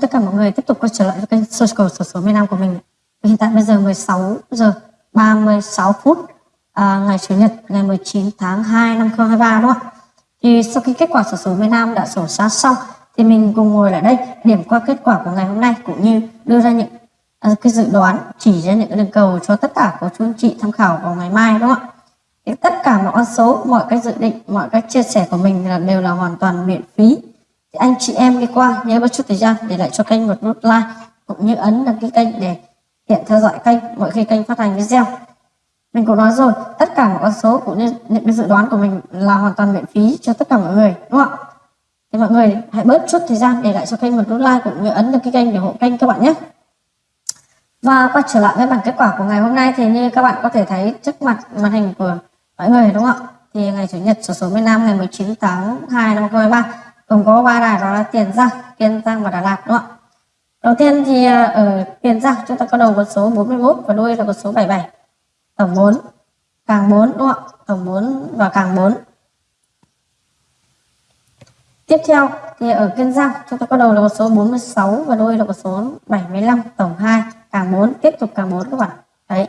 tất cả mọi người tiếp tục quay trở lại với kênh Social sổ số miền Nam của mình. Hiện tại bây giờ 16 giờ 36 phút à, ngày Chủ nhật ngày 19 tháng 2 năm 2023 đúng không ạ? Thì sau khi kết quả sổ số miền Nam đã sổ sát xong thì mình cùng ngồi lại đây điểm qua kết quả của ngày hôm nay cũng như đưa ra những à, cái dự đoán chỉ ra những đường cầu cho tất cả của chú anh chị tham khảo vào ngày mai đúng không ạ? Thì tất cả mọi con số, mọi cái dự định, mọi các chia sẻ của mình là đều là hoàn toàn miễn phí thì anh chị em đi qua, nhớ một chút thời gian để lại cho kênh một nút like, cũng như ấn đăng ký kênh để hiện theo dõi kênh mỗi khi kênh phát hành video. Mình cũng nói rồi, tất cả mọi con số cũng như những cái dự đoán của mình là hoàn toàn miễn phí cho tất cả mọi người, đúng không ạ? Thì mọi người hãy bớt chút thời gian để lại cho kênh một nút like cũng như ấn đăng ký kênh để hộ kênh các bạn nhé. Và quay trở lại với bảng kết quả của ngày hôm nay thì như các bạn có thể thấy trước mặt màn hình của mọi người, đúng không ạ? Thì ngày chủ nhật số số miền Nam ngày 19 tháng 2 năm 2023 gồm có ba đài đó là Tiền Giang, Kiên Giang và Đà Lạt đúng không ạ? Đầu tiên thì ờ, ở Tiền Giang chúng ta có đầu con số 41 và đuôi là con số 77. Tổng 4, càng 4 đúng không ạ? Tổng 4 và càng 4. Tiếp theo thì ở Kiên Giang chúng ta có đầu là con số 46 và đuôi là con số 75, tổng 2, càng 4, tiếp tục càng 4 các bạn. Đấy.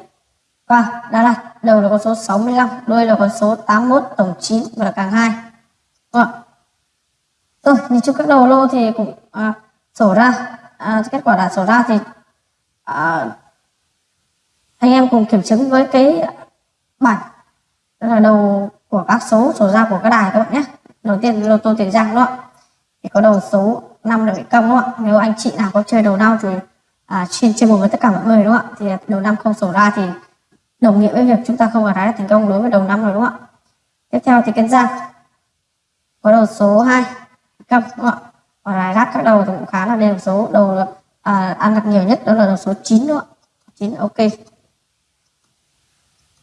Và Đà Lạt đầu là con số 65, đuôi là con số 81, tổng 9 và là càng 2. Đúng không ạ? Rồi nhìn chung các đầu lô thì cũng à, sổ ra. À, kết quả đã sổ ra thì à, anh em cùng kiểm chứng với cái bản. Đó là đầu của các số sổ ra của các đài các bạn nhé. Đầu tiên lô tô tiền giang đó thì có đầu số 5 là bị cong đúng không ạ. Nếu anh chị nào có chơi đầu đau thì à, trên trên một với tất cả mọi người đúng không ạ. Thì đầu năm không sổ ra thì đồng nghĩa với việc chúng ta không có thái thành công đối với đầu năm rồi đúng không ạ. Tiếp theo thì kênh giang. Có đầu số 2 cầm đúng không ạ và rải rác các đầu thì cũng khá là đều số. Đầu à, ăn được nhiều nhất đó là đầu số 9 đúng không ạ. 9 ok.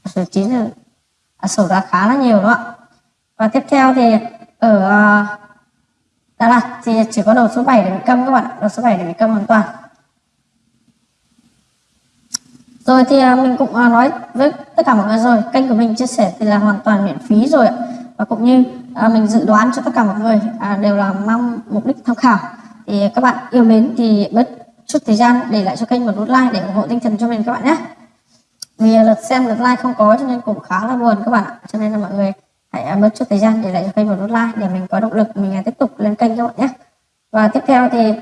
Số 9 là à, sổ ra khá là nhiều đúng không ạ. Và tiếp theo thì ở uh, Đà Lạt thì chỉ có đầu số 7 để bị câm các bạn đầu số 7 để bị câm hoàn toàn. Rồi thì à, mình cũng à, nói với tất cả mọi người rồi. Kênh của mình chia sẻ thì là hoàn toàn miễn phí rồi ạ. Và cũng như à, mình dự đoán cho tất cả mọi người à, đều là mong mục đích tham khảo. Thì các bạn yêu mến thì bớt chút thời gian để lại cho kênh một nút like để ủng hộ tinh thần cho mình các bạn nhé. Vì lượt xem lượt like không có cho nên cũng khá là buồn các bạn ạ. Cho nên là mọi người hãy à, bớt chút thời gian để lại cho kênh một nút like để mình có động lực mình à, tiếp tục lên kênh các bạn nhé. Và tiếp theo thì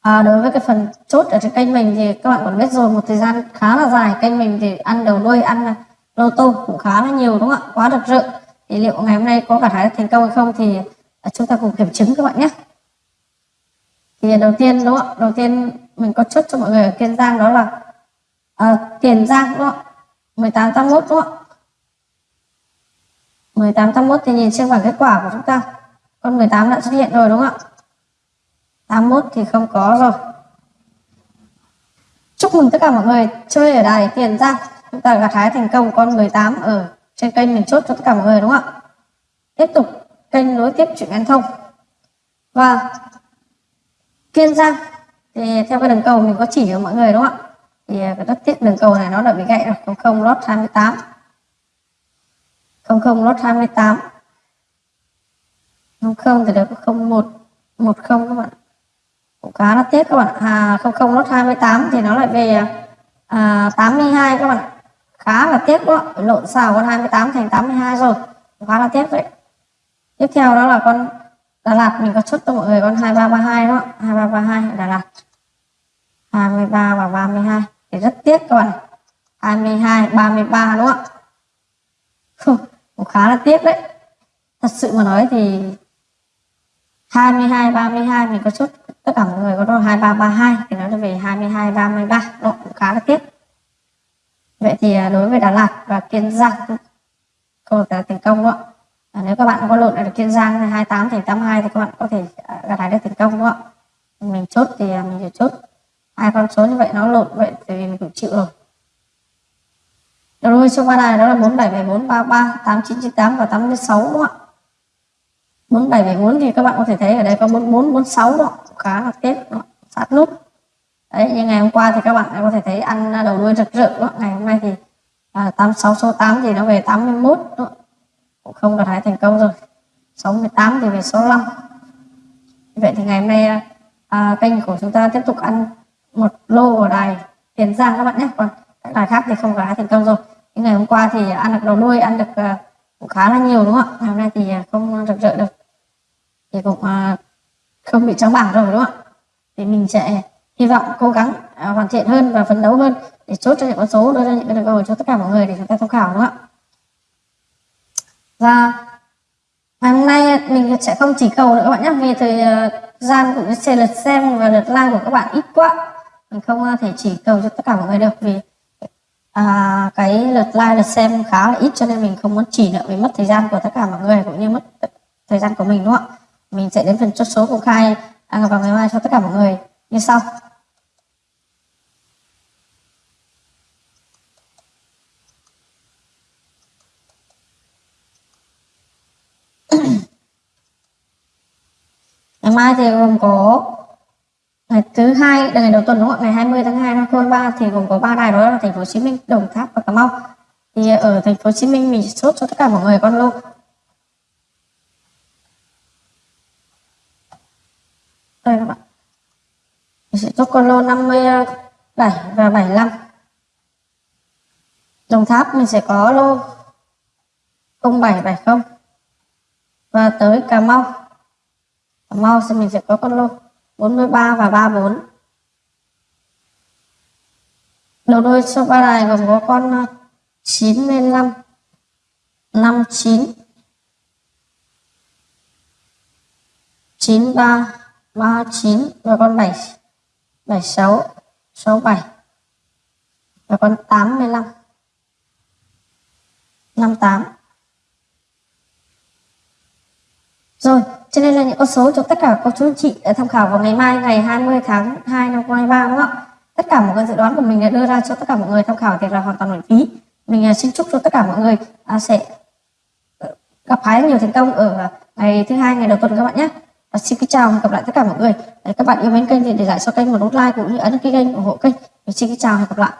à, đối với cái phần chốt ở trên kênh mình thì các bạn còn biết rồi một thời gian khá là dài kênh mình thì ăn đầu đuôi ăn lô tô cũng khá là nhiều đúng không ạ? Quá rực rỡ thì liệu ngày hôm nay có gặt hái thành công hay không thì à, chúng ta cùng kiểm chứng các bạn nhé. Thì đầu tiên đúng không đầu tiên mình có chốt cho mọi người ở kiên giang đó là à, tiền giang đúng không 1881 đúng không 1881 thì nhìn trên bảng kết quả của chúng ta. Con 18 đã xuất hiện rồi đúng không ạ? 81 thì không có rồi. Chúc mừng tất cả mọi người chơi ở đài tiền giang. Chúng ta gặt hái thành công con 18 ở trên kênh mình chốt cho tất cả mọi người đúng không ạ? Tiếp tục kênh nối tiếp chuyện an thông. Và kiên giang. Thì theo cái đường cầu mình có chỉ cho mọi người đúng không ạ? Thì cái đất tiết đường cầu này nó đã bị gãy rồi. Không không lót 28 không không lót 28 không không thì được không một một không các bạn cũng khá là tiếc các bạn à không không lót 28 thì nó lại về à, 82 các bạn khá là tiếc đó. Lộn xào con 28 thành 82 rồi. Khá là tiếc đấy. Tiếp theo đó là con Đà Lạt. Mình có chốt cho mọi người con 2332 đó. 2332 Đà Lạt. 23 và 32 thì rất tiếc các bạn. 22 33 đúng không ạ? Cũng khá là tiếc đấy. Thật sự mà nói thì 22 32 mình có chốt tất cả mọi người có đo 2332 thì nó về 22 33 đó, cũng khá là tiếc vậy thì à, đối với Đà Lạt và Kiên Giang câu là thành công đó à, nếu các bạn có lộn ở Kiên Giang 28 thành 82 thì các bạn có thể à, gặt hái được thành công đó. Mình chốt thì à, mình chỉ chốt hai con số như vậy nó lộn vậy thì mình cũng chịu rồi. Đầu đuôi số ba này đó là 4774 33 8998 và 86 đúng không ạ. 4774 thì các bạn có thể thấy ở đây có 4446 đó khá là tiếp đó. sát nút đấy như ngày hôm qua thì các bạn có thể thấy ăn đầu đuôi rực rỡ. Đó. ngày hôm nay thì à, 86 số 8 thì nó về 81 đó. cũng không đạt hái thành công rồi. 68 thì về số 5 vậy thì ngày hôm nay à, à, kênh của chúng ta tiếp tục ăn một lô ở đài Tiền Giang các bạn nhé. Còn các đài khác thì không có thành công rồi. Những ngày hôm qua thì ăn được đầu đuôi ăn được à, cũng khá là nhiều đúng không ạ? Ngày hôm nay thì à, không rực rỡ được. Thì cũng à, không bị trắng bảng rồi đúng không ạ? Thì mình sẽ hy vọng cố gắng uh, hoàn thiện hơn và phấn đấu hơn để chốt cho những con số đưa ra những cái câu cho tất cả mọi người để chúng ta tham khảo đúng không ạ? Và ngày hôm nay mình sẽ không chỉ cầu nữa các bạn nhé vì thời uh, gian cũng như lượt xem và lượt like của các bạn ít quá. Mình không à, thể chỉ cầu cho tất cả mọi người được vì à, cái lượt like lượt xem khá là ít cho nên mình không muốn chỉ nữa vì mất thời gian của tất cả mọi người cũng như mất thời gian của mình đúng không ạ? Mình sẽ đến phần chốt số công khai vào ngày mai cho tất cả mọi người. Như sau. Ngày mai thì gồm có ngày thứ hai, là ngày đầu tuần đúng không ngày 20 tháng 2 năm 2023 thì gồm có ba đài đó là thành phố Hồ Chí Minh, Đồng Tháp và Cà Mau. Thì ở thành phố Hồ Chí Minh mình sốt cho tất cả mọi người con luôn đây các bạn. Mình sẽ chốt con lô 57 và 75 Đồng Tháp mình sẽ có lô 0770 và tới Cà Mau. Mau xem mình sẽ có con lô 43 và 34 đầu đuôi số ba này gồm có con 95 59 93 39 và con 7 76 67 và con 85 58 rồi cho nên là những con số cho tất cả cô chú anh chị ờ, tham khảo vào ngày mai, ngày 20 tháng 2 năm 2023 đúng không ạ? Tất cả mọi cái dự đoán của mình đã đưa ra cho tất cả mọi người tham khảo thì là hoàn toàn miễn phí. Mình ờ, xin chúc cho tất cả mọi người à, sẽ ờ, gặp hái nhiều thành công ở ngày thứ hai, ngày đầu tuần các bạn nhé. Và xin kính chào và gặp lại tất cả mọi người. Các bạn yêu mến kênh thì để lại cho kênh một nút like cũng như ấn ký kênh ủng hộ kênh. Và xin kính chào và hẹn gặp lại.